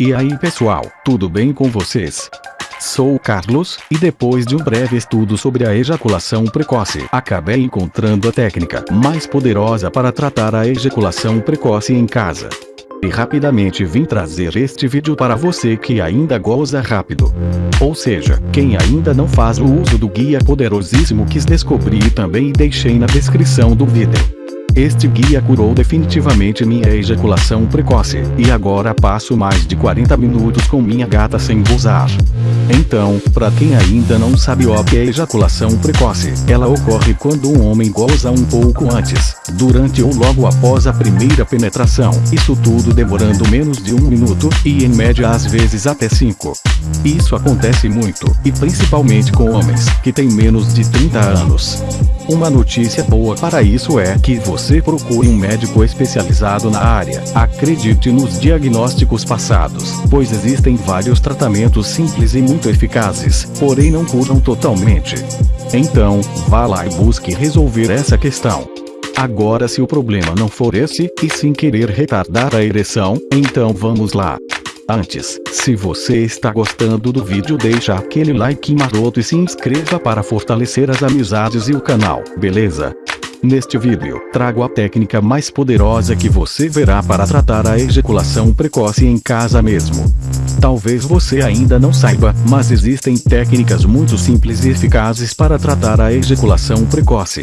E aí pessoal, tudo bem com vocês? Sou o Carlos, e depois de um breve estudo sobre a ejaculação precoce, acabei encontrando a técnica mais poderosa para tratar a ejaculação precoce em casa. E rapidamente vim trazer este vídeo para você que ainda goza rápido. Ou seja, quem ainda não faz o uso do guia poderosíssimo que descobri também deixei na descrição do vídeo. Este guia curou definitivamente minha ejaculação precoce, e agora passo mais de 40 minutos com minha gata sem gozar. Então, para quem ainda não sabe o que é ejaculação precoce, ela ocorre quando um homem goza um pouco antes, durante ou logo após a primeira penetração, isso tudo demorando menos de um minuto, e em média às vezes até 5. Isso acontece muito, e principalmente com homens, que têm menos de 30 anos. Uma notícia boa para isso é que você procure um médico especializado na área. Acredite nos diagnósticos passados, pois existem vários tratamentos simples e muito eficazes, porém não curam totalmente. Então, vá lá e busque resolver essa questão. Agora se o problema não for esse, e sim querer retardar a ereção, então vamos lá. Antes, se você está gostando do vídeo deixa aquele like maroto e se inscreva para fortalecer as amizades e o canal, beleza? Neste vídeo, trago a técnica mais poderosa que você verá para tratar a ejaculação precoce em casa mesmo. Talvez você ainda não saiba, mas existem técnicas muito simples e eficazes para tratar a ejaculação precoce.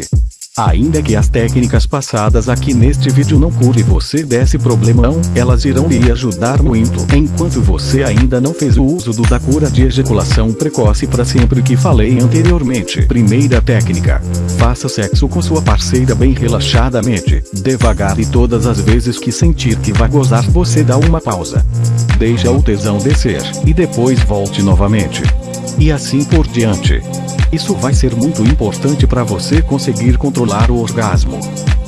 Ainda que as técnicas passadas aqui neste vídeo não cure você desse problemão, elas irão lhe ajudar muito, enquanto você ainda não fez o uso do da cura de ejaculação precoce para sempre que falei anteriormente. Primeira técnica. Faça sexo com sua parceira bem relaxadamente, devagar e todas as vezes que sentir que vai gozar você dá uma pausa. Deixa o tesão descer, e depois volte novamente. E assim por diante. Isso vai ser muito importante para você conseguir controlar o orgasmo.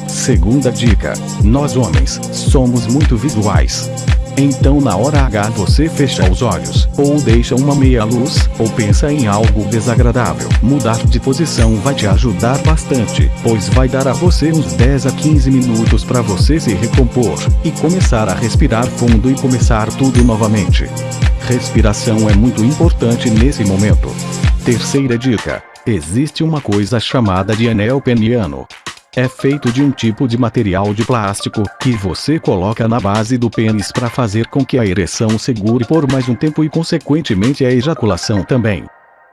Segunda dica: nós homens somos muito visuais. Então na hora H você fecha os olhos, ou deixa uma meia luz, ou pensa em algo desagradável. Mudar de posição vai te ajudar bastante, pois vai dar a você uns 10 a 15 minutos para você se recompor, e começar a respirar fundo e começar tudo novamente. Respiração é muito importante nesse momento. Terceira dica. Existe uma coisa chamada de anel peniano. É feito de um tipo de material de plástico que você coloca na base do pênis para fazer com que a ereção segure por mais um tempo e consequentemente a ejaculação também.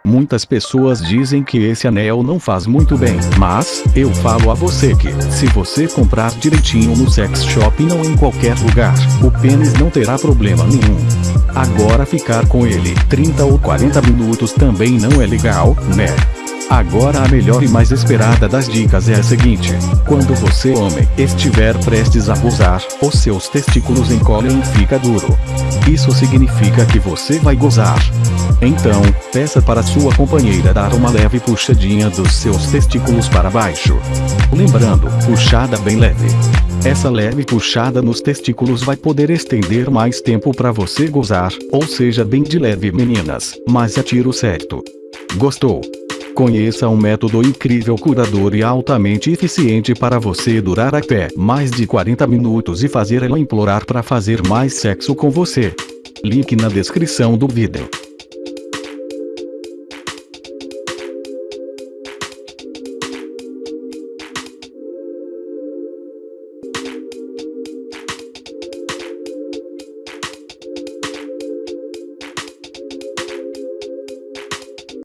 Muitas pessoas dizem que esse anel não faz muito bem, mas, eu falo a você que, se você comprar direitinho no sex shop e não em qualquer lugar, o pênis não terá problema nenhum. Agora ficar com ele 30 ou 40 minutos também não é legal, né? Agora a melhor e mais esperada das dicas é a seguinte. Quando você homem estiver prestes a gozar, os seus testículos encolhem e fica duro. Isso significa que você vai gozar. Então, peça para sua companheira dar uma leve puxadinha dos seus testículos para baixo. Lembrando, puxada bem leve. Essa leve puxada nos testículos vai poder estender mais tempo para você gozar, ou seja bem de leve meninas, mas é tiro certo. Gostou? Conheça um método incrível curador e altamente eficiente para você durar até mais de 40 minutos e fazer ela implorar para fazer mais sexo com você. Link na descrição do vídeo.